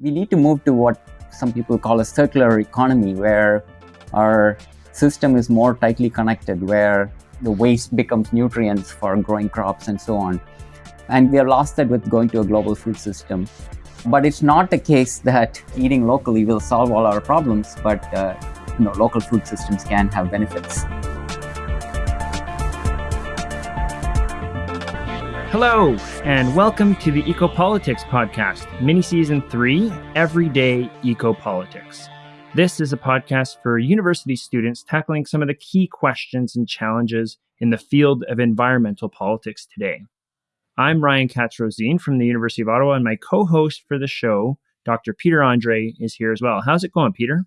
we need to move to what some people call a circular economy, where our system is more tightly connected, where the waste becomes nutrients for growing crops and so on. And we have lost that with going to a global food system. But it's not the case that eating locally will solve all our problems, but uh, you know, local food systems can have benefits. Hello, and welcome to the Ecopolitics Podcast, mini season three Everyday Ecopolitics. This is a podcast for university students tackling some of the key questions and challenges in the field of environmental politics today. I'm Ryan Katz Rosene from the University of Ottawa, and my co host for the show, Dr. Peter Andrée, is here as well. How's it going, Peter?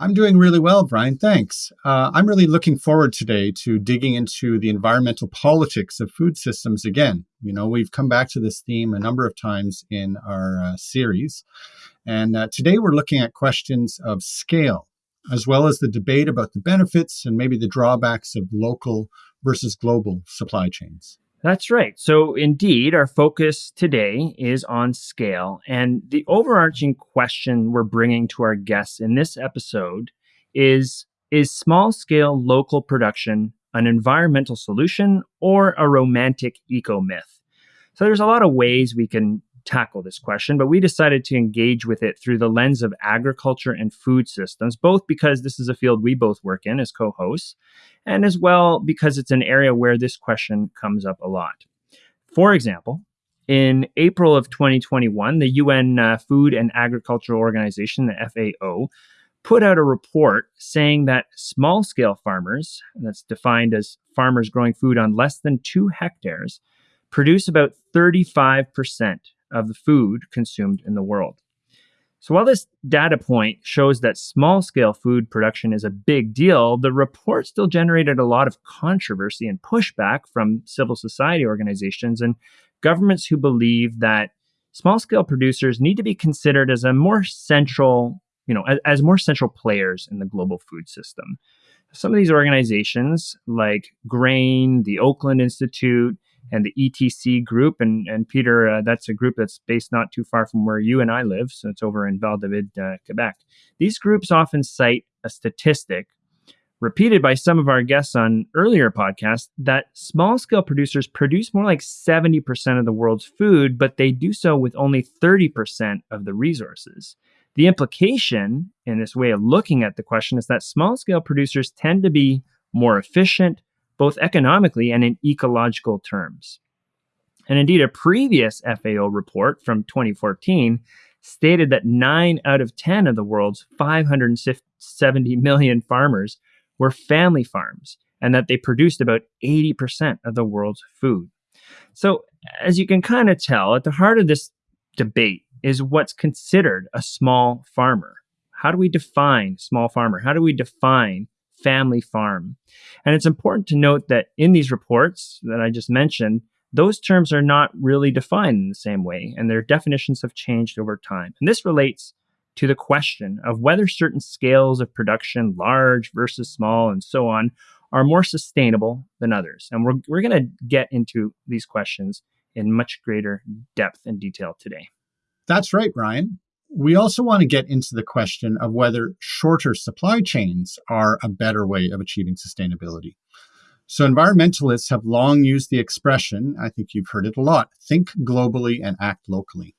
I'm doing really well, Ryan. Thanks. Uh, I'm really looking forward today to digging into the environmental politics of food systems again. You know, we've come back to this theme a number of times in our uh, series. And uh, today we're looking at questions of scale, as well as the debate about the benefits and maybe the drawbacks of local versus global supply chains. That's right. So, indeed, our focus today is on scale. And the overarching question we're bringing to our guests in this episode is Is small scale local production an environmental solution or a romantic eco myth? So, there's a lot of ways we can tackle this question, but we decided to engage with it through the lens of agriculture and food systems, both because this is a field we both work in as co hosts, and as well because it's an area where this question comes up a lot. For example, in April of 2021, the UN uh, Food and Agricultural Organization, the FAO, put out a report saying that small scale farmers, that's defined as farmers growing food on less than two hectares, produce about 35% of the food consumed in the world. So while this data point shows that small scale food production is a big deal, the report still generated a lot of controversy and pushback from civil society organizations and governments who believe that small scale producers need to be considered as a more central, you know, as, as more central players in the global food system. Some of these organizations like Grain, the Oakland Institute, and the ETC group. And, and Peter, uh, that's a group that's based not too far from where you and I live. So it's over in Val David, uh, Quebec. These groups often cite a statistic repeated by some of our guests on earlier podcasts that small scale producers produce more like 70% of the world's food, but they do so with only 30% of the resources. The implication in this way of looking at the question is that small scale producers tend to be more efficient, both economically and in ecological terms. And indeed, a previous FAO report from 2014 stated that 9 out of 10 of the world's 570 million farmers were family farms and that they produced about 80% of the world's food. So, as you can kind of tell, at the heart of this debate is what's considered a small farmer. How do we define small farmer? How do we define family farm. And it's important to note that in these reports that I just mentioned, those terms are not really defined in the same way, and their definitions have changed over time. And this relates to the question of whether certain scales of production, large versus small, and so on, are more sustainable than others. And we're, we're going to get into these questions in much greater depth and detail today. That's right, Ryan. We also want to get into the question of whether shorter supply chains are a better way of achieving sustainability. So, environmentalists have long used the expression, I think you've heard it a lot think globally and act locally.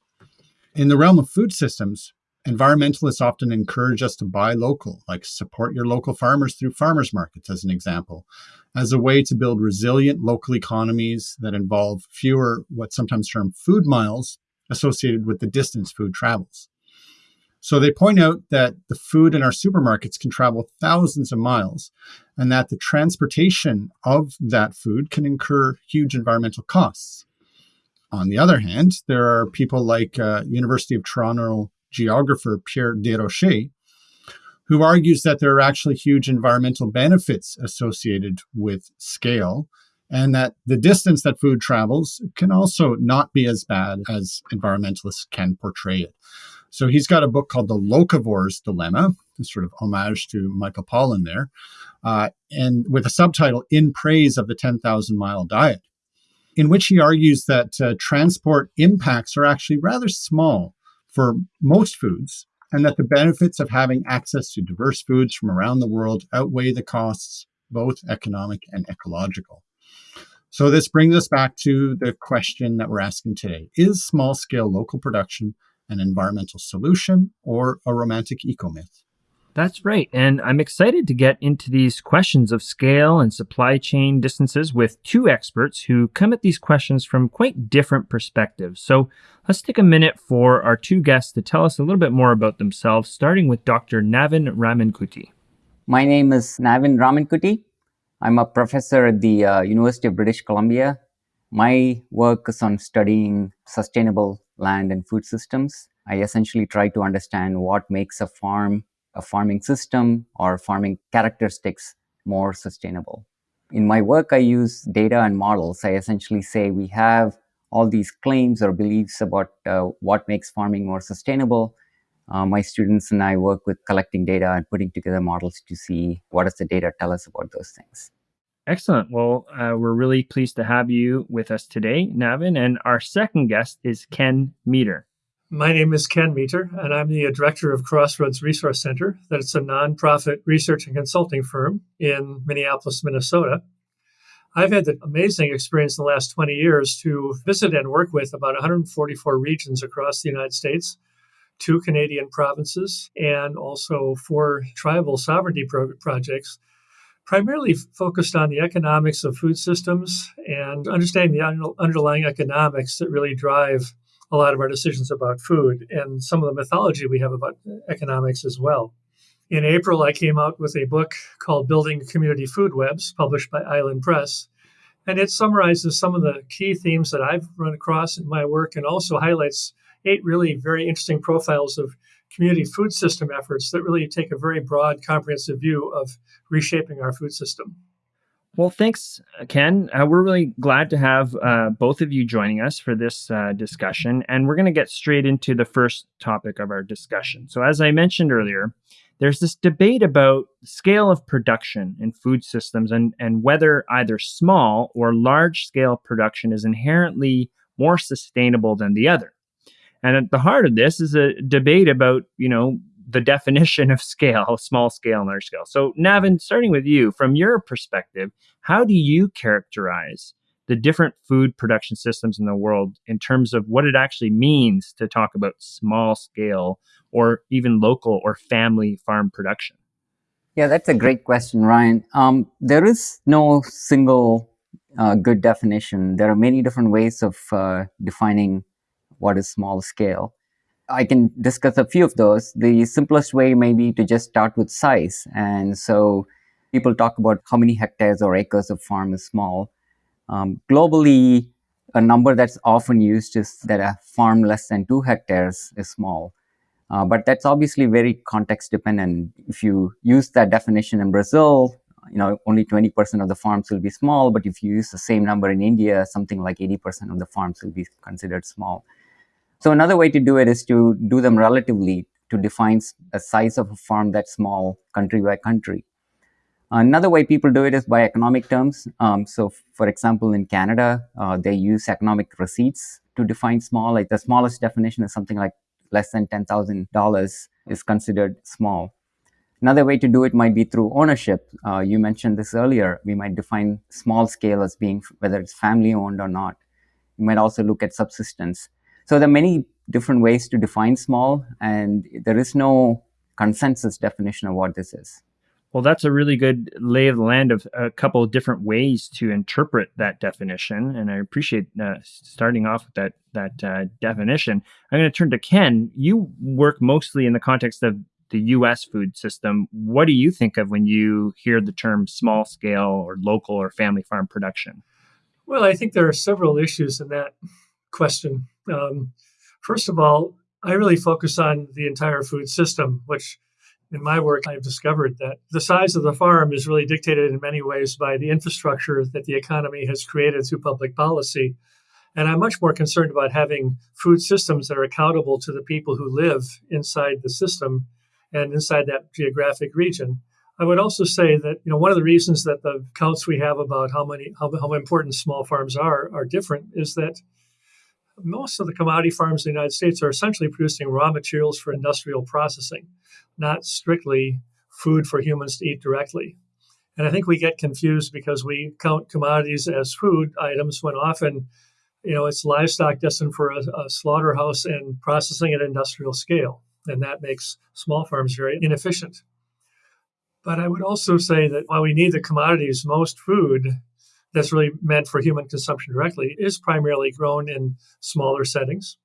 In the realm of food systems, environmentalists often encourage us to buy local, like support your local farmers through farmers markets, as an example, as a way to build resilient local economies that involve fewer, what's sometimes termed food miles, associated with the distance food travels. So they point out that the food in our supermarkets can travel thousands of miles and that the transportation of that food can incur huge environmental costs. On the other hand, there are people like uh, University of Toronto geographer Pierre Desrochers, who argues that there are actually huge environmental benefits associated with scale and that the distance that food travels can also not be as bad as environmentalists can portray it. So he's got a book called The Locavore's Dilemma, a sort of homage to Michael Pollan there, uh, and with a subtitle In Praise of the 10,000 Mile Diet, in which he argues that uh, transport impacts are actually rather small for most foods, and that the benefits of having access to diverse foods from around the world outweigh the costs, both economic and ecological. So, this brings us back to the question that we're asking today Is small scale local production an environmental solution or a romantic eco myth? That's right. And I'm excited to get into these questions of scale and supply chain distances with two experts who come at these questions from quite different perspectives. So let's take a minute for our two guests to tell us a little bit more about themselves, starting with Dr. Navin Ramankutty. My name is Navin Ramankutty. I'm a professor at the uh, University of British Columbia. My work is on studying sustainable land and food systems. I essentially try to understand what makes a farm a farming system or farming characteristics more sustainable. In my work, I use data and models. I essentially say we have all these claims or beliefs about uh, what makes farming more sustainable. Uh, my students and I work with collecting data and putting together models to see what does the data tell us about those things. Excellent. Well, uh, we're really pleased to have you with us today, Navin. And our second guest is Ken Meter. My name is Ken Meter, and I'm the director of Crossroads Resource Center. That's a nonprofit research and consulting firm in Minneapolis, Minnesota. I've had the amazing experience in the last 20 years to visit and work with about 144 regions across the United States, two Canadian provinces, and also four tribal sovereignty pro- projects, primarily focused on the economics of food systems and understanding the un- underlying economics that really drive a lot of our decisions about food and some of the mythology we have about uh, economics as well. In April, I came out with a book called Building Community Food Webs, published by Island Press. And it summarizes some of the key themes that I've run across in my work and also highlights eight really very interesting profiles of community food system efforts that really take a very broad, comprehensive view of reshaping our food system. Well, thanks, Ken. Uh, we're really glad to have uh, both of you joining us for this uh, discussion. And we're going to get straight into the first topic of our discussion. So, as I mentioned earlier, there's this debate about scale of production in food systems and, and whether either small or large scale production is inherently more sustainable than the other. And at the heart of this is a debate about, you know, the definition of scale, small scale and large scale. So, Navin, starting with you, from your perspective, how do you characterize the different food production systems in the world in terms of what it actually means to talk about small scale or even local or family farm production? Yeah, that's a great question, Ryan. Um, there is no single uh, good definition. There are many different ways of uh, defining what is small scale. I can discuss a few of those. The simplest way may be to just start with size. And so people talk about how many hectares or acres of farm is small. Um, globally, a number that's often used is that a farm less than two hectares is small. Uh, but that's obviously very context dependent. If you use that definition in Brazil, you know, only 20% of the farms will be small. But if you use the same number in India, something like 80% of the farms will be considered small. So another way to do it is to do them relatively to define a size of a farm that's small country by country. Another way people do it is by economic terms. Um, so, for example, in Canada, uh, they use economic receipts to define small. Like the smallest definition is something like less than $10,000 is considered small. Another way to do it might be through ownership. Uh, you mentioned this earlier. We might define small scale as being whether it's family owned or not. You might also look at subsistence. So there are many different ways to define small, and there is no consensus definition of what this is. Well, that's a really good lay of the land of a couple of different ways to interpret that definition, and I appreciate uh, starting off with that that uh, definition. I'm going to turn to Ken. You work mostly in the context of the U.S. food system. What do you think of when you hear the term small scale or local or family farm production? Well, I think there are several issues in that question. Um, first of all, I really focus on the entire food system, which in my work, I've discovered that the size of the farm is really dictated in many ways by the infrastructure that the economy has created through public policy. And I'm much more concerned about having food systems that are accountable to the people who live inside the system and inside that geographic region. I would also say that you know one of the reasons that the counts we have about how many how, how important small farms are are different is that most of the commodity farms in the United States are essentially producing raw materials for industrial processing, not strictly food for humans to eat directly. And I think we get confused because we count commodities as food items when often, you know, it's livestock destined for a, a slaughterhouse and processing at industrial scale. And that makes small farms very inefficient. But I would also say that while we need the commodities, most food that's really meant for human consumption directly is primarily grown in smaller settings.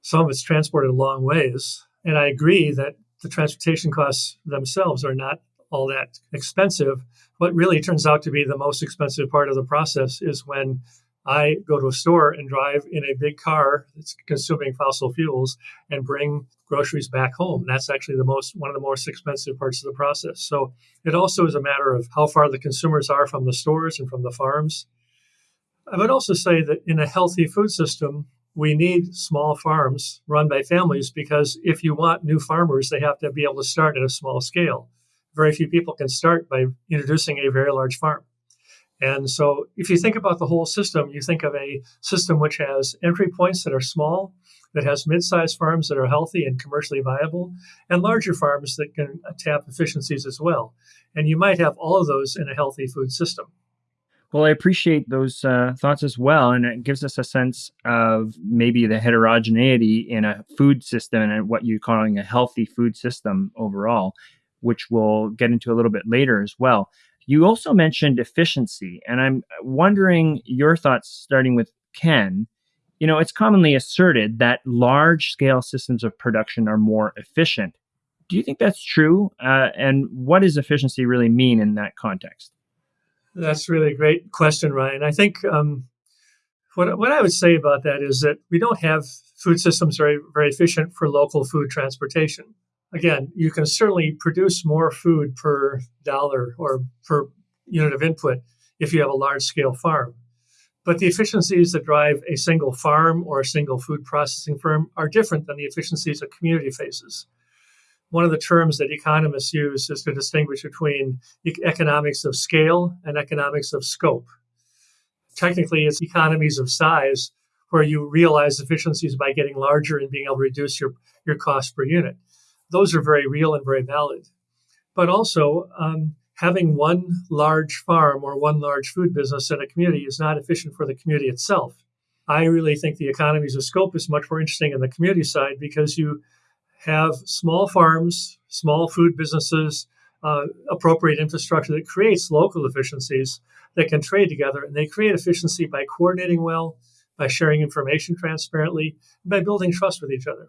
Some of it's transported a long ways. And I agree that the transportation costs themselves are not all that expensive. What really turns out to be the most expensive part of the process is when I go to a store and drive in a big car that's consuming fossil fuels and bring groceries back home. That's actually the most one of the most expensive parts of the process. So it also is a matter of how far the consumers are from the stores and from the farms. I would also say that in a healthy food system, we need small farms run by families because if you want new farmers, they have to be able to start at a small scale. Very few people can start by introducing a very large farm. And so, if you think about the whole system, you think of a system which has entry points that are small, that has mid sized farms that are healthy and commercially viable, and larger farms that can tap efficiencies as well. And you might have all of those in a healthy food system. Well, I appreciate those uh, thoughts as well. And it gives us a sense of maybe the heterogeneity in a food system and what you're calling a healthy food system overall, which we'll get into a little bit later as well. You also mentioned efficiency, and I'm wondering your thoughts starting with Ken. You know, it's commonly asserted that large scale systems of production are more efficient. Do you think that's true? Uh, and what does efficiency really mean in that context? That's really a great question, Ryan. I think um, what, what I would say about that is that we don't have food systems very, very efficient for local food transportation again, you can certainly produce more food per dollar or per unit of input if you have a large scale farm. But the efficiencies that drive a single farm or a single food processing firm are different than the efficiencies a community faces. One of the terms that economists use is to distinguish between economics of scale and economics of scope. Technically, it's economies of size where you realize efficiencies by getting larger and being able to reduce your, your cost per unit those are very real and very valid. But also, um, having one large farm or one large food business in a community is not efficient for the community itself. I really think the economies of scope is much more interesting in the community side because you have small farms, small food businesses, uh, appropriate infrastructure that creates local efficiencies that can trade together. And they create efficiency by coordinating well, by sharing information transparently, by building trust with each other.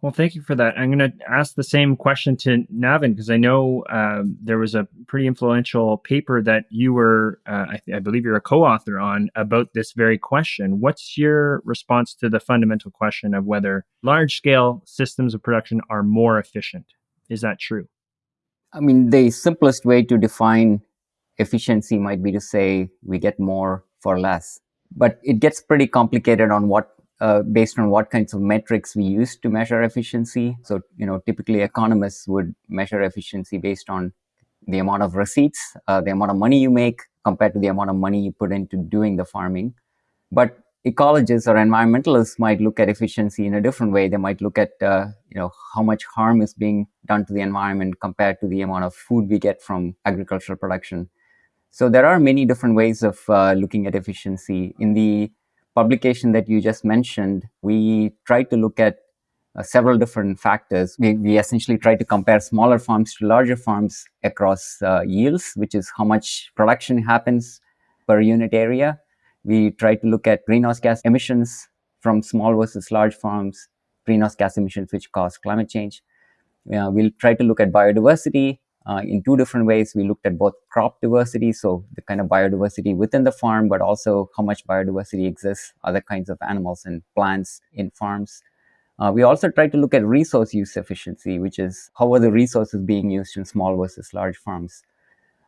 Well, thank you for that. I'm going to ask the same question to Navin because I know um, there was a pretty influential paper that you were, uh, I, I, believe you're a co author on about this very question. What's your response to the fundamental question of whether large scale systems of production are more efficient? Is that true? I mean, the simplest way to define efficiency might be to say we get more for less. But it gets pretty complicated on what uh, based on what kinds of metrics we use to measure efficiency. So, you know, typically economists would measure efficiency based on the amount of receipts, uh, the amount of money you make compared to the amount of money you put into doing the farming. But ecologists or environmentalists might look at efficiency in a different way. They might look at, uh, you know, how much harm is being done to the environment compared to the amount of food we get from agricultural production. So there are many different ways of uh, looking at efficiency. In the publication that you just mentioned, we tried to look at uh, several different factors. We, we, essentially tried to compare smaller farms to larger farms across uh, yields, which is how much production happens per unit area. We tried to look at greenhouse gas emissions from small versus large farms, greenhouse gas emissions which cause climate change. Uh, we'll try to look at biodiversity uh, in two different ways. We looked at both crop diversity, so the kind of biodiversity within the farm, but also how much biodiversity exists, other kinds of animals and plants in farms. Uh, we also tried to look at resource use efficiency, which is how are the resources being used in small versus large farms.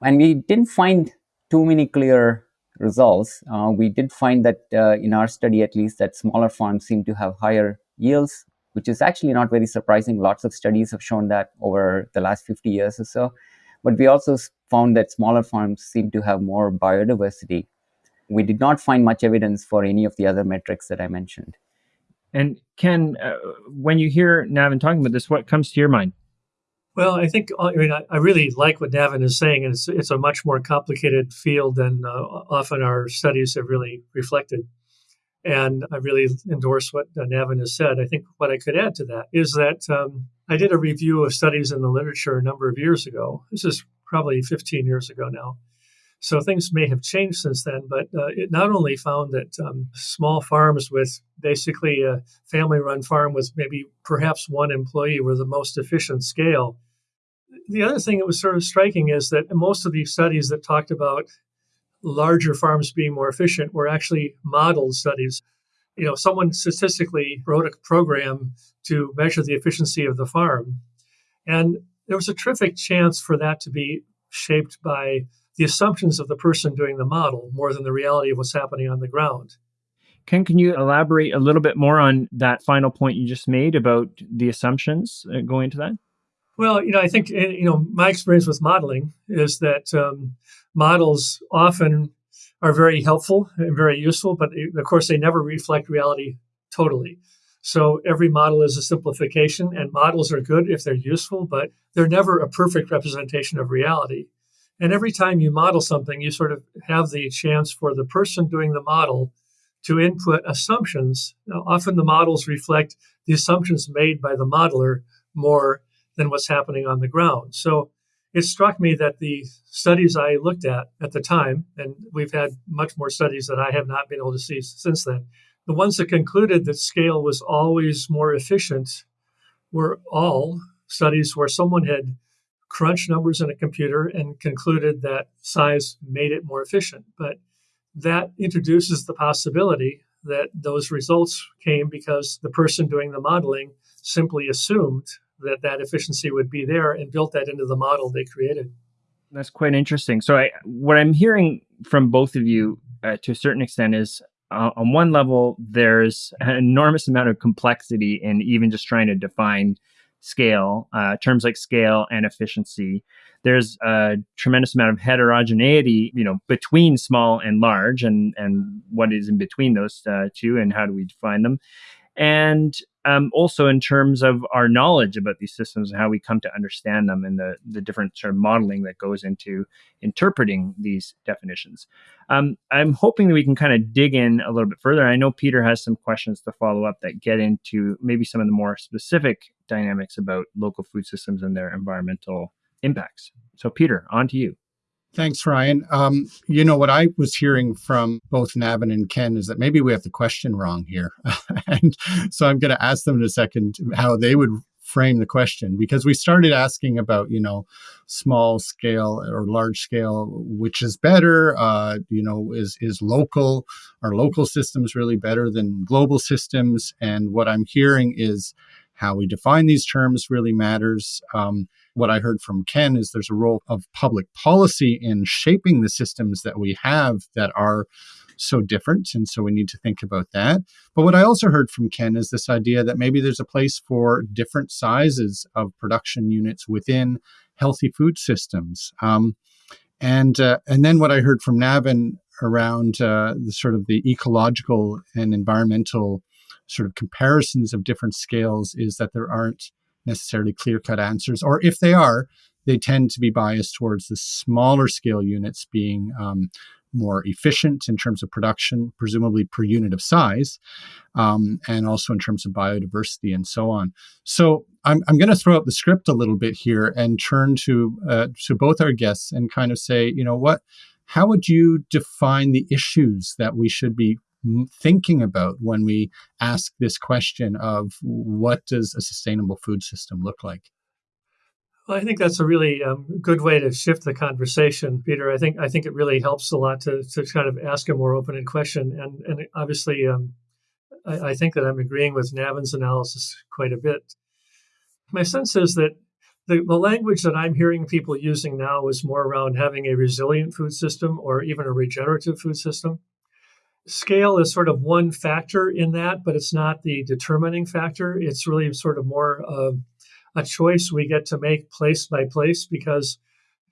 And we didn't find too many clear results. Uh, we did find that uh, in our study, at least, that smaller farms seem to have higher yields which is actually not very surprising. Lots of studies have shown that over the last 50 years or so. But we also found that smaller farms seem to have more biodiversity. we did not find much evidence for any of the other metrics that I mentioned. And Ken, uh, when you hear Navin talking about this, what comes to your mind? Well, I think I mean I, really like what Navin is saying, and it's it's a much more complicated field than uh, often our studies have really reflected. And I really endorse what uh, Navin has said. I think what I could add to that is that um, I did a review of studies in the literature a number of years ago. This is probably 15 years ago now. So things may have changed since then, but uh, it not only found that um, small farms with basically a family run farm with maybe perhaps one employee were the most efficient scale. The other thing that was sort of striking is that most of these studies that talked about larger farms being more efficient were actually model studies. You know, someone statistically wrote a program to measure the efficiency of the farm. And there was a terrific chance for that to be shaped by the assumptions of the person doing the model more than the reality of what's happening on the ground. Ken, can you elaborate a little bit more on that final point you just made about the assumptions uh, going into that? Well, you know, I think eh, you know my experience with modeling is that um, models often are very helpful and very useful, but of course they never reflect reality totally. So every model is a simplification, and models are good if they're useful, but they're never a perfect representation of reality. And every time you model something, you sort of have the chance for the person doing the model to input assumptions. Now, often the models reflect the assumptions made by the modeler more than what's happening on the ground. So it struck me that the studies I looked at at the time, and we've had much more studies that I have not been able to see since then, the ones that concluded that scale was always more efficient were all studies where someone had crunched numbers in a computer and concluded that size made it more efficient. But that introduces the possibility that those results came because the person doing the modeling simply assumed that that efficiency would be there and built that into the model they created. That's quite interesting. So, I, what I'm hearing from both of you uh, to a certain extent is uh, on one level, there's an enormous amount of complexity in even just trying to define scale, uh, terms like scale and efficiency. There's a tremendous amount of heterogeneity, you know, between small and large, and and what is in between those uh, two, and how do we define them? And um, also in terms of our knowledge about these systems and how we come to understand them and the, the different sort of modeling that goes into interpreting these definitions. Um, I'm hoping that we can kind of dig in a little bit further. I know Peter has some questions to follow up that get into maybe some of the more specific dynamics about local food systems and their environmental impacts. So, Peter, on to you. Thanks, Ryan. Um, you know, what I was hearing from both Navin and Ken is that maybe we have the question wrong here. and so I'm going to ask them in a second how they would frame the question because we started asking about, you know, small scale or large scale, which is better? Uh, you know, is, is local, are local systems really better than global systems? And what I'm hearing is how we define these terms really matters. Um, what I heard from Ken is there's a role of public policy in shaping the systems that we have that are so different. And so we need to think about that. But what I also heard from Ken is this idea that maybe there's a place for different sizes of production units within healthy food systems. Um, and uh, and then what I heard from Navin around uh, the sort of the ecological and environmental sort of comparisons of different scales is that there aren't necessarily clear cut answers, or if they are, they tend to be biased towards the smaller scale units being um, more efficient in terms of production, presumably per unit of size, um, and also in terms of biodiversity and so on. So I'm, I'm going to throw up the script a little bit here and turn to uh, to both our guests and kind of say, you know, what, how would you define the issues that we should be thinking about when we ask this question of what does a sustainable food system look like? Well, I think that's a really um, good way to shift the conversation, Peter. I think I think it really helps a lot to, to kind of ask a more open-ended question, and and obviously, um, I, I, think that I'm agreeing with Navin's analysis quite a bit. My sense is that the, the language that I'm hearing people using now is more around having a resilient food system or even a regenerative food system scale is sort of one factor in that, but it's not the determining factor. It's really sort of more of a choice we get to make place by place because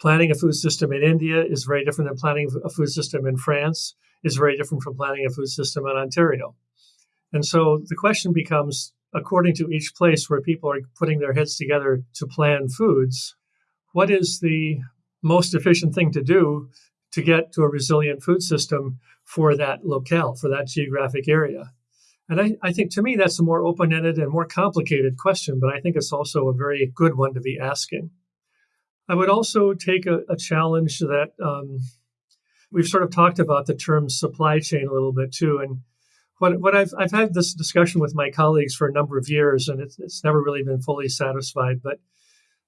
planning a food system in India is very different than planning a food system in France. is very different from planning a food system in Ontario. And so the question becomes according to each place where people are putting their heads together to plan foods, what is the most efficient thing to do to get to a resilient food system for that locale, for that geographic area? And I, I think to me, that's a more open ended and more complicated question, but I think it's also a very good one to be asking. I would also take a, a challenge that um, we've sort of talked about the term supply chain a little bit too. And what, what I've, I've had this discussion with my colleagues for a number of years, and it's, it's never really been fully satisfied. But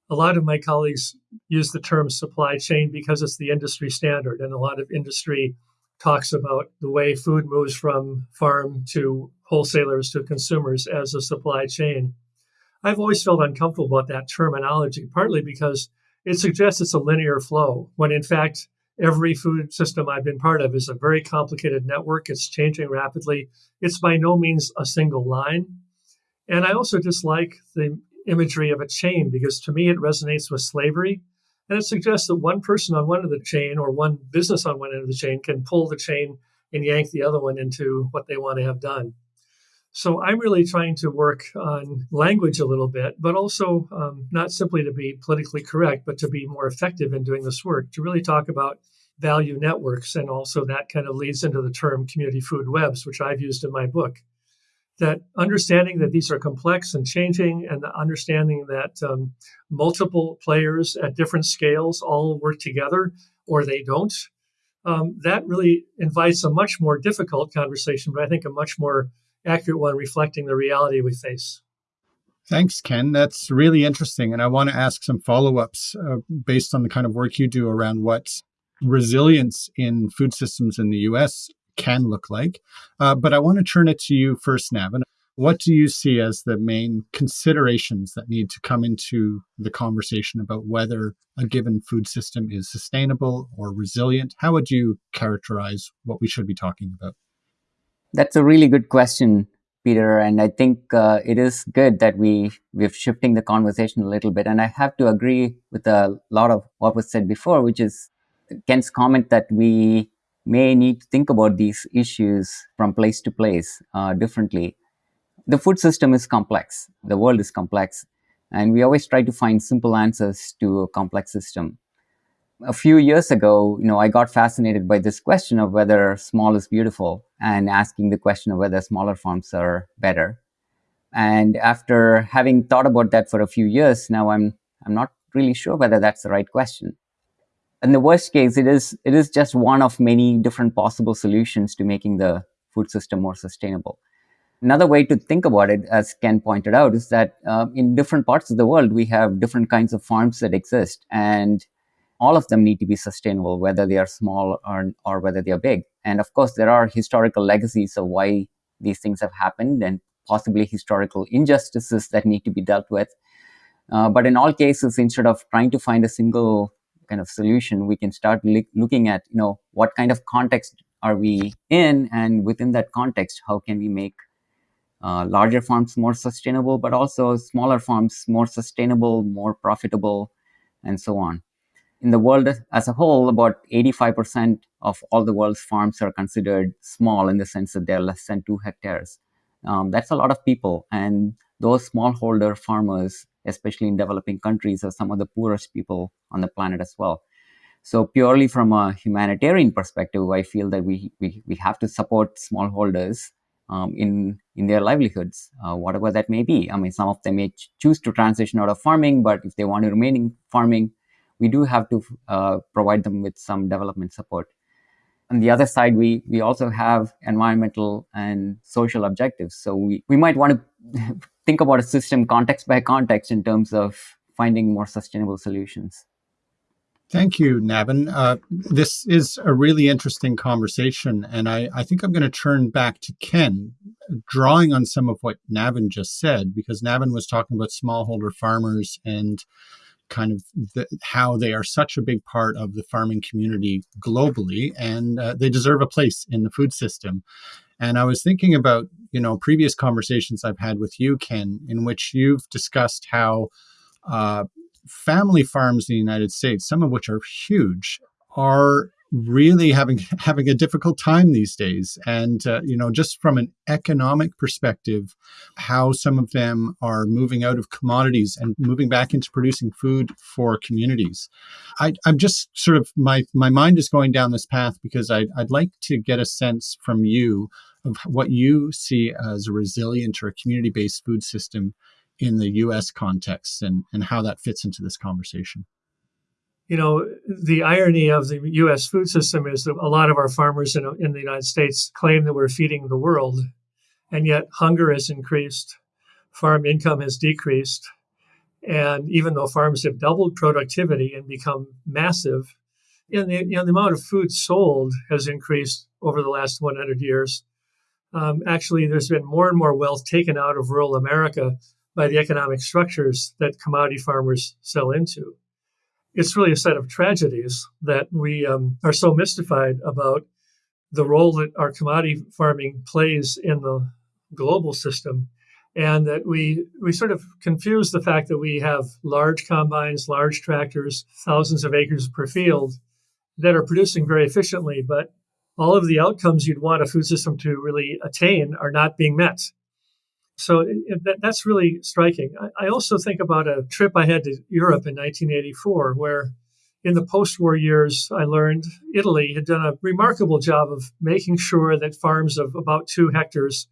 a lot of my colleagues use the term supply chain because it's the industry standard, and a lot of industry talks about the way food moves from farm to wholesalers to consumers as a supply chain. I've always felt uncomfortable about that terminology, partly because it suggests it's a linear flow, when in fact, every food system I've been part of is a very complicated network. It's changing rapidly. It's by no means a single line. And I also dislike the imagery of a chain because to me it resonates with slavery. And it suggests that one person on one end of the chain or one business on one end of the chain can pull the chain and yank the other one into what they want to have done. So I'm really trying to work on language a little bit, but also um, not simply to be politically correct, but to be more effective in doing this work, to really talk about value networks. And also that kind of leads into the term community food webs, which I've used in my book. That understanding that these are complex and changing, and the understanding that um, multiple players at different scales all work together or they don't, um, that really invites a much more difficult conversation, but I think a much more accurate one reflecting the reality we face. Thanks, Ken. That's really interesting. And I want to ask some follow ups uh, based on the kind of work you do around what resilience in food systems in the US can look like. Uh, but I want to turn it to you first, Navin. What do you see as the main considerations that need to come into the conversation about whether a given food system is sustainable or resilient? How would you characterize what we should be talking about? That's a really good question, Peter. And I think uh, it is good that we we're shifting the conversation a little bit. And I have to agree with a lot of what was said before, which is Ken's comment that we may need to think about these issues from place to place uh, differently. The food system is complex. The world is complex. And we always try to find simple answers to a complex system a few years ago, you know, I got fascinated by this question of whether small is beautiful and asking the question of whether smaller farms are better. And after having thought about that for a few years, now I'm I'm not really sure whether that's the right question. In the worst case, it is it is just one of many different possible solutions to making the food system more sustainable. Another way to think about it, as Ken pointed out, is that uh, in different parts of the world, we have different kinds of farms that exist, and all of them need to be sustainable, whether they are small or, or whether they are big. And of course, there are historical legacies of why these things have happened and possibly historical injustices that need to be dealt with. Uh, but in all cases, instead of trying to find a single kind of solution, we can start looking at, you know, what kind of context are we in? And within that context, how can we make uh, larger farms more sustainable, but also smaller farms more sustainable, more profitable, and so on in the world as a whole, about 85% of all the world's farms are considered small in the sense that they're less than two hectares. Um, that's a lot of people. And those smallholder farmers, especially in developing countries, are some of the poorest people on the planet as well. So, purely from a humanitarian perspective, I feel that we, we, we have to support smallholders um, in, in their livelihoods, uh, whatever that may be. I mean, some of them may ch- choose to transition out of farming, but if they want to remain in farming, we do have to uh, provide them with some development support. On the other side, we, we also have environmental and social objectives. So we, we might want to think about a system context by context in terms of finding more sustainable solutions. Thank you, Navin. Uh, this is a really interesting conversation, and I, I think I'm going to turn back to Ken, drawing on some of what Navin just said, because Navin was talking about smallholder farmers and kind of the, how they are such a big part of the farming community globally, and uh, they deserve a place in the food system. And I was thinking about, you know, previous conversations I've had with you, Ken, in which you've discussed how uh, family farms in the United States, some of which are huge, are really having having a difficult time these days. And uh, you know just from an economic perspective how some of them are moving out of commodities and moving back into producing food for communities. I, i'm just sort of my my mind is going down this path because I, i'd like to get a sense from you of what you see as a resilient or a community-based food system in the us context and, and how that fits into this conversation you know, the irony of the U.S. food system is that a lot of our farmers in, in the United States claim that we're feeding the world, and yet hunger has increased, farm income has decreased, and even though farms have doubled productivity and become massive, and the, you know, the amount of food sold has increased over the last 100 years. Um, actually, there's been more and more wealth taken out of rural America by the economic structures that commodity farmers sell into it's really a set of tragedies that we um, are so mystified about the role that our commodity farming plays in the global system. And that we we sort of confuse the fact that we have large combines large tractors thousands of acres per field that are producing very efficiently but all of the outcomes you'd want a food system to really attain are not being met so it, that, that's really striking. I, I, also think about a trip I had to Europe in 1984, where in the post war years, I learned Italy had done a remarkable job of making sure that farms of about two hectares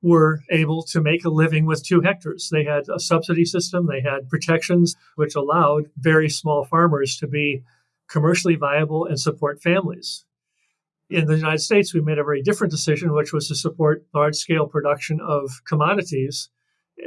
were able to make a living with two hectares. They had a subsidy system, they had protections which allowed very small farmers to be commercially viable and support families in the United States, we made a very different decision, which was to support large scale production of commodities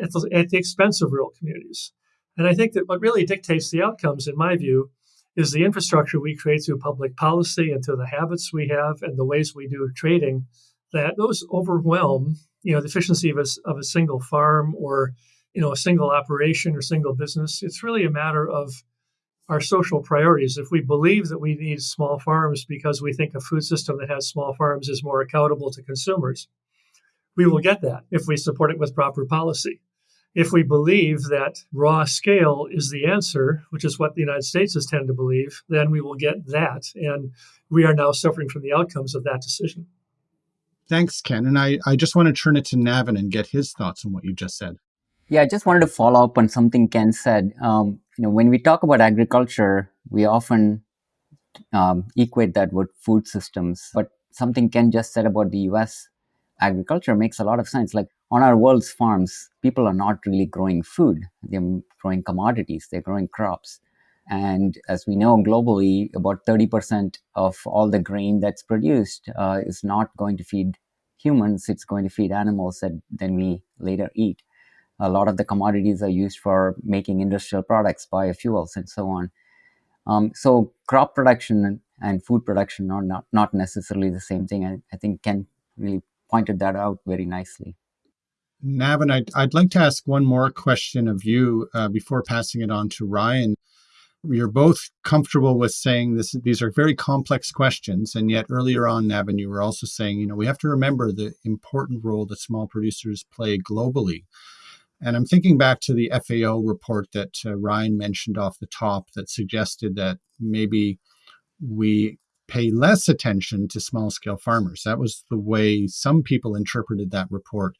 at the, at the, expense of rural communities. And I think that what really dictates the outcomes, in my view, is the infrastructure we create through public policy and through the habits we have and the ways we do trading, that those overwhelm, you know, the efficiency of a, of a single farm or, you know, a single operation or single business. It's really a matter of our social priorities. If we believe that we need small farms because we think a food system that has small farms is more accountable to consumers, we will get that if we support it with proper policy. If we believe that raw scale is the answer, which is what the United States has tended to believe, then we will get that. And we are now suffering from the outcomes of that decision. Thanks, Ken. And I, I just want to turn it to Navin and get his thoughts on what you just said. Yeah, I just wanted to follow up on something Ken said. Um, you know, when we talk about agriculture, we often um, equate that with food systems. But something Ken just said about the U.S. agriculture makes a lot of sense. Like on our world's farms, people are not really growing food; they're growing commodities. They're growing crops. And as we know globally, about 30% of all the grain that's produced uh, is not going to feed humans, it's going to feed animals that then we later eat. A lot of the commodities are used for making industrial products, biofuels, and so on. Um, so crop production and food production are not, not necessarily the same thing. I, I think Ken really pointed that out very nicely. Navin, I'd, I'd like to ask one more question of you uh, before passing it on to Ryan. You're both comfortable with saying this; these are very complex questions, and yet earlier on, Navin, you were also saying, you know, we have to remember the important role that small producers play globally. And I'm thinking back to the FAO report that uh, Ryan mentioned off the top that suggested that maybe we pay less attention to small scale farmers. That was the way some people interpreted that report.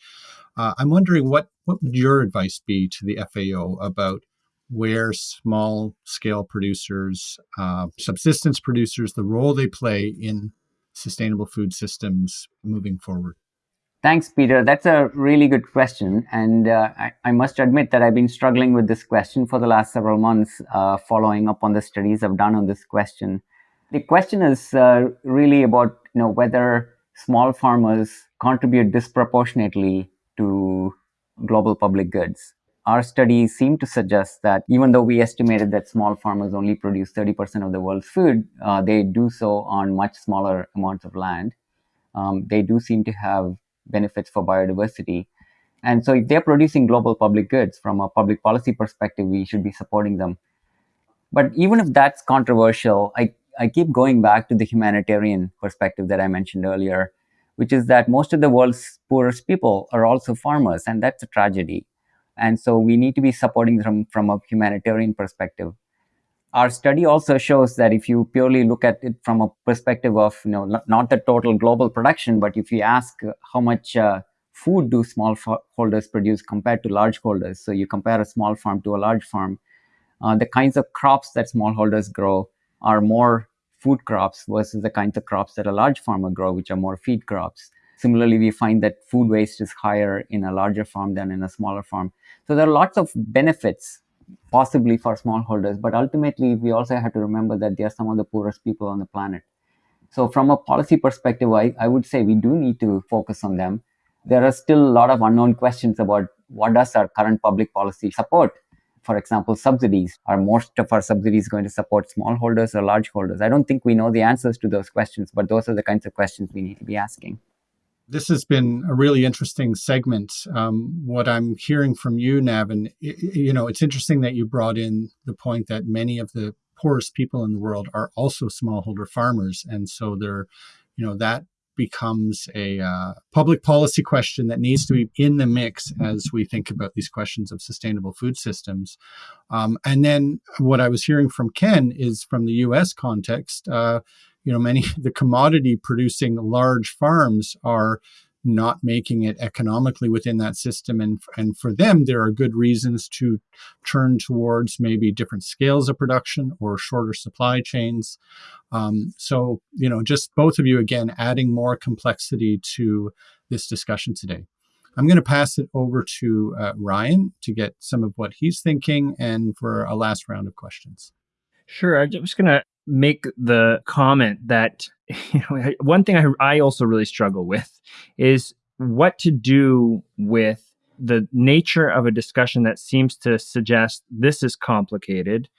Uh, I'm wondering what, what would your advice be to the FAO about where small scale producers, uh, subsistence producers, the role they play in sustainable food systems moving forward? Thanks, Peter. That's a really good question. And uh, I, I, must admit that I've been struggling with this question for the last several months, uh, following up on the studies I've done on this question. The question is uh, really about you know, whether small farmers contribute disproportionately to global public goods. Our studies seem to suggest that even though we estimated that small farmers only produce 30% of the world's food, uh, they do so on much smaller amounts of land. Um, they do seem to have benefits for biodiversity. And so if they're producing global public goods from a public policy perspective, we should be supporting them. But even if that's controversial, I, I keep going back to the humanitarian perspective that I mentioned earlier, which is that most of the world's poorest people are also farmers, and that's a tragedy. And so we need to be supporting them from a humanitarian perspective. Our study also shows that if you purely look at it from a perspective of you know not the total global production, but if you ask how much uh, food do small holders produce compared to large holders, so you compare a small farm to a large farm, uh, the kinds of crops that smallholders grow are more food crops versus the kinds of crops that a large farmer grow, which are more feed crops. Similarly, we find that food waste is higher in a larger farm than in a smaller farm. So there are lots of benefits possibly for smallholders, but ultimately we also have to remember that they are some of the poorest people on the planet. So from a policy perspective, I, I would say we do need to focus on them. There are still a lot of unknown questions about what does our current public policy support for example, subsidies. Are most of our subsidies going to support smallholders or large holders? I don't think we know the answers to those questions, but those are the kinds of questions we need to be asking. This has been a really interesting segment. Um, what I'm hearing from you, Navin, you know, it's interesting that you brought in the point that many of the poorest people in the world are also smallholder farmers, and so they're, you know, that becomes a uh, public policy question that needs to be in the mix as we think about these questions of sustainable food systems. Um, and then what I was hearing from Ken is from the U.S. context. Uh, you know, many of the commodity producing large farms are not making it economically within that system. And, and for them, there are good reasons to turn towards maybe different scales of production or shorter supply chains. Um, so, you know, just both of you again adding more complexity to this discussion today. I'm going to pass it over to uh, Ryan to get some of what he's thinking and for a last round of questions. Sure. I'm just going to make the comment that you know one thing I, I also really struggle with is what to do with the nature of a discussion that seems to suggest this is complicated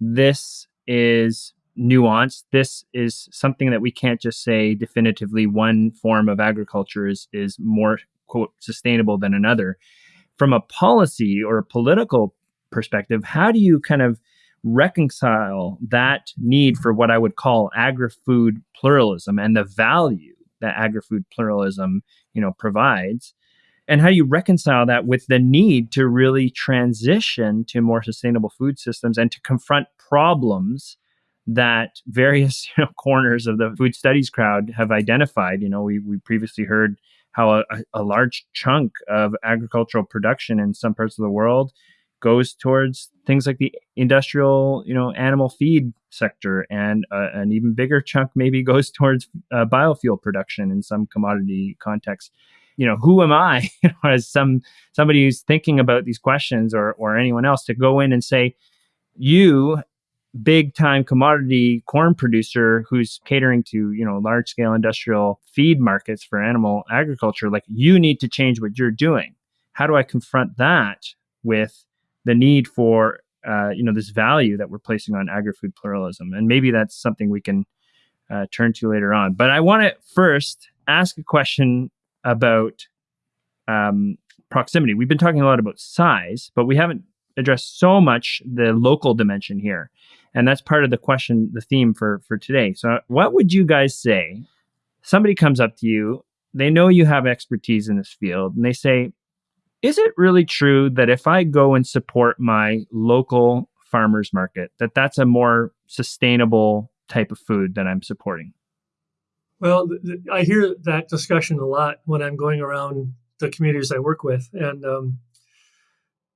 this is nuanced this is something that we can't just say definitively one form of agriculture is is more quote sustainable than another. From a policy or a political perspective how do you kind of reconcile that need for what I would call agri-food pluralism and the value that agri-food pluralism, you know, provides. And how do you reconcile that with the need to really transition to more sustainable food systems and to confront problems that various you know, corners of the food studies crowd have identified? You know, we, we previously heard how a, a large chunk of agricultural production in some parts of the world goes towards things like the industrial, you know, animal feed sector, and uh, an even bigger chunk maybe goes towards uh, biofuel production in some commodity context. You know, who am I as some somebody who's thinking about these questions, or or anyone else, to go in and say, you big time commodity corn producer who's catering to you know large scale industrial feed markets for animal agriculture like you need to change what you're doing how do i confront that with the need for uh, you know this value that we're placing on agri-food pluralism, and maybe that's something we can uh, turn to later on. But I want to first ask a question about um, proximity. We've been talking a lot about size, but we haven't addressed so much the local dimension here, and that's part of the question, the theme for for today. So, what would you guys say? Somebody comes up to you, they know you have expertise in this field, and they say, is it really true that if I go and support my local farmers market, that that's a more sustainable type of food that I'm supporting? Well, I hear that discussion a lot when I'm going around the communities I work with. And um,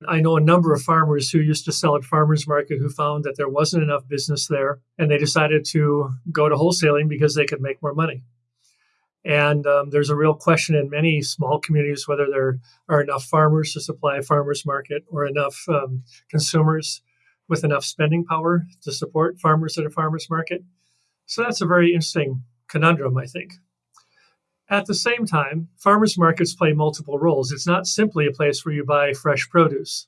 I know a number of farmers who used to sell at farmers market who found that there wasn't enough business there and they decided to go to wholesaling because they could make more money. And um, there's a real question in many small communities whether there are enough farmers to supply a farmers market or enough um, consumers with enough spending power to support farmers at a farmers market. So that's a very interesting conundrum, I think. At the same time, farmers markets play multiple roles. It's not simply a place where you buy fresh produce.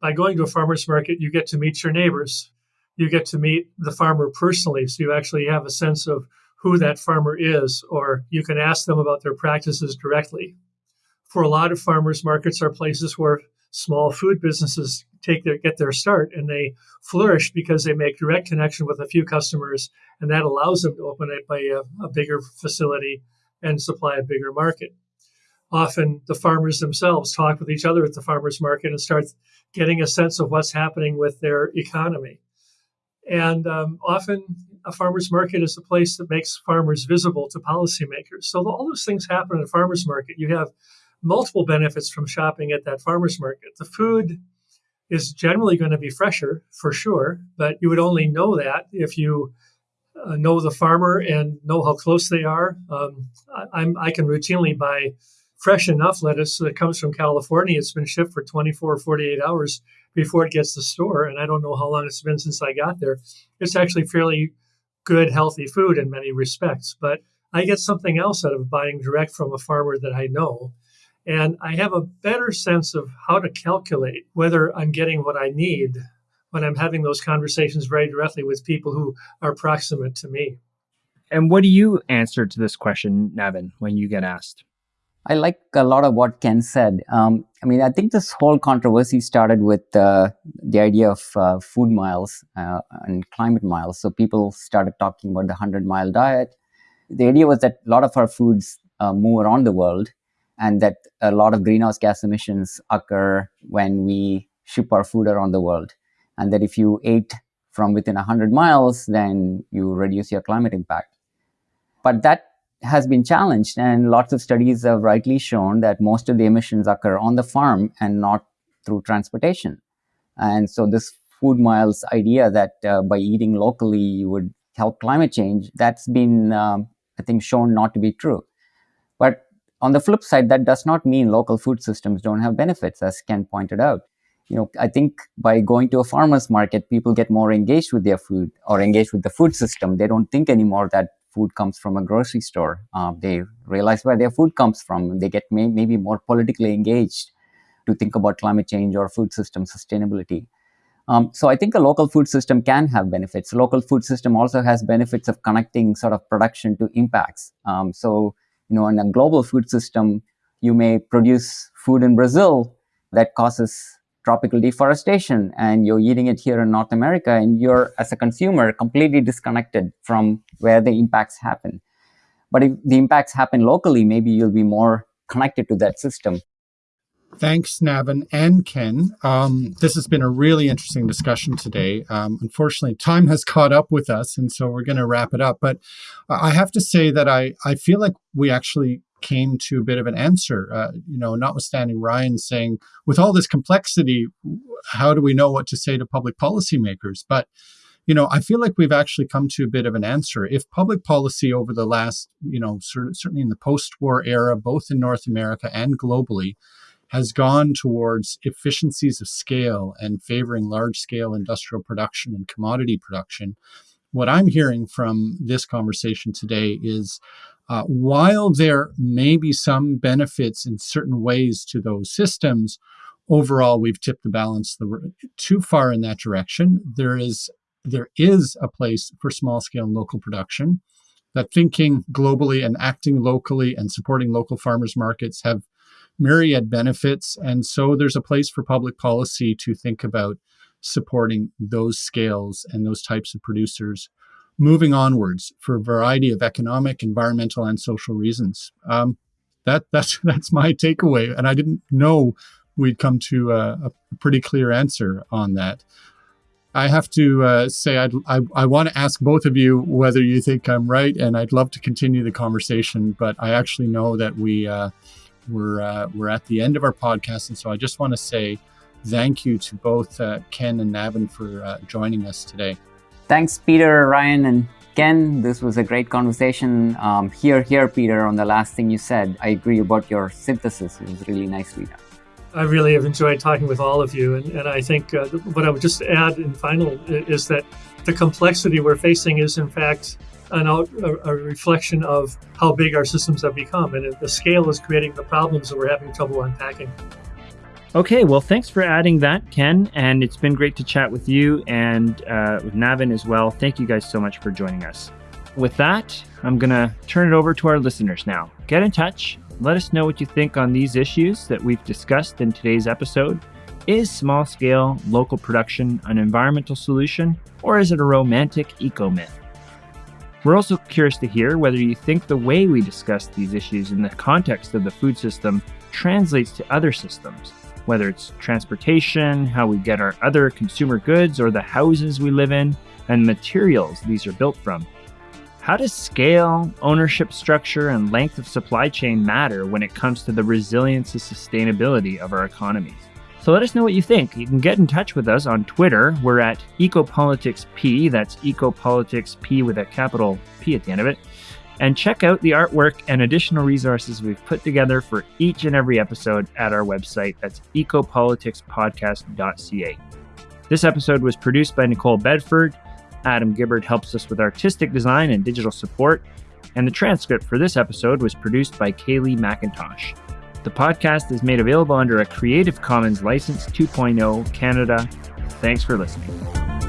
By going to a farmers market, you get to meet your neighbors. You get to meet the farmer personally, so you actually have a sense of who that farmer is, or you can ask them about their practices directly. For a lot of farmers markets are places where small food businesses take their get their start and they flourish because they make direct connection with a few customers and that allows them to open by a, a bigger facility and supply a bigger market often the farmers themselves talk with each other at the farmers market and start getting a sense of what's happening with their economy And um, often a farmer's market is a place that makes farmers visible to policymakers. So all those things happen at a farmer's market. You have multiple benefits from shopping at that farmer's market. The food is generally going to be fresher for sure, but you would only know that if you uh, know the farmer and know how close they are. Um, I, I, can routinely buy fresh enough lettuce that comes from California. It's been shipped for 24 or 48 hours before it gets to the store, and I don't know how long it's been since I got there. It's actually fairly good, healthy food in many respects, but I get something else out of buying direct from a farmer that I know. And I have a better sense of how to calculate whether I'm getting what I need when I'm having those conversations very directly with people who are proximate to me. And what do you answer to this question, Navin, when you get asked? I like a lot of what Ken said. Um, I mean, I think this whole controversy started with uh, the idea of uh, food miles uh, and climate miles. So people started talking about the 100 mile diet. The idea was that a lot of our foods uh, move around the world and that a lot of greenhouse gas emissions occur when we ship our food around the world. And that if you ate from within 100 miles, then you reduce your climate impact. But that has been challenged, and lots of studies have rightly shown that most of the emissions occur on the farm and not through transportation. And so, this food miles idea that uh, by eating locally you would help climate change, that's been, um, I think, shown not to be true. But on the flip side, that does not mean local food systems don't have benefits, as Ken pointed out. You know, I think by going to a farmer's market, people get more engaged with their food or engaged with the food system. They don't think anymore that food comes from a grocery store. Uh, they realize where their food comes from. They get may, maybe more politically engaged to think about climate change or food system sustainability. Um, so I think a local food system can have benefits. A local food system also has benefits of connecting sort of production to impacts. Um, so you know, in a global food system, you may produce food in Brazil that causes tropical deforestation and you're eating it here in North America and you're, as a consumer, completely disconnected from where the impacts happen. But if the impacts happen locally, maybe you'll be more connected to that system. Thanks, Navin and Ken. Um, this has been a really interesting discussion today. Um, unfortunately, time has caught up with us, and so we're going to wrap it up. But I have to say that I, I feel like we actually came to a bit of an answer. Uh, you know, notwithstanding Ryan saying, with all this complexity, how do we know what to say to public policymakers? But you know, I feel like we've actually come to a bit of an answer. If public policy over the last, you know, certainly in the post-war era, both in North America and globally, has gone towards efficiencies of scale and favoring large-scale industrial production and commodity production, what I'm hearing from this conversation today is uh, while there may be some benefits in certain ways to those systems, overall we've tipped the balance the, too far in that direction. There is there is a place for small scale and local production. That thinking globally and acting locally and supporting local farmers markets have myriad benefits, and so there's a place for public policy to think about supporting those scales and those types of producers moving onwards for a variety of economic, environmental, and social reasons. Um, that that's that's my takeaway, and I didn't know we'd come to a, a pretty clear answer on that. I have to uh, say I'd, i I, want to ask both of you whether you think I'm right, and I'd love to continue the conversation. But I actually know that we uh, we're uh, we're at the end of our podcast, and so I just want to say thank you to both uh, Ken and Navin for uh, joining us today. Thanks, Peter, Ryan, and Ken. This was a great conversation. Um, here, here, Peter, on the last thing you said. I agree about your synthesis. It was really nicely done. I really have enjoyed talking with all of you. And, and I think uh, what I would just add in final is that the complexity we're facing is, in fact, an out, a, a, reflection of how big our systems have become. And the scale is creating the problems that we're having trouble unpacking. Okay, well, thanks for adding that, Ken. And it's been great to chat with you and uh, with Navin as well. Thank you guys so much for joining us. With that, I'm going to turn it over to our listeners now. Get in touch. Let us know what you think on these issues that we've discussed in today's episode. Is small scale local production an environmental solution, or is it a romantic eco myth? We're also curious to hear whether you think the way we discuss these issues in the context of the food system translates to other systems whether it's transportation, how we get our other consumer goods, or the houses we live in, and materials these are built from. How does scale, ownership structure, and length of supply chain matter when it comes to the resilience and sustainability of our economies? So let us know what you think. You can get in touch with us on Twitter. We're at EcopoliticsP. That's EcopoliticsP with a capital P at the end of it. And check out the artwork and additional resources we've put together for each and every episode at our website. That's ecopoliticspodcast.ca. This episode was produced by Nicole Bedford. Adam Gibbard helps us with artistic design and digital support. And the transcript for this episode was produced by Kaylee McIntosh. The podcast is made available under a Creative Commons License 2.0 Canada. Thanks for listening.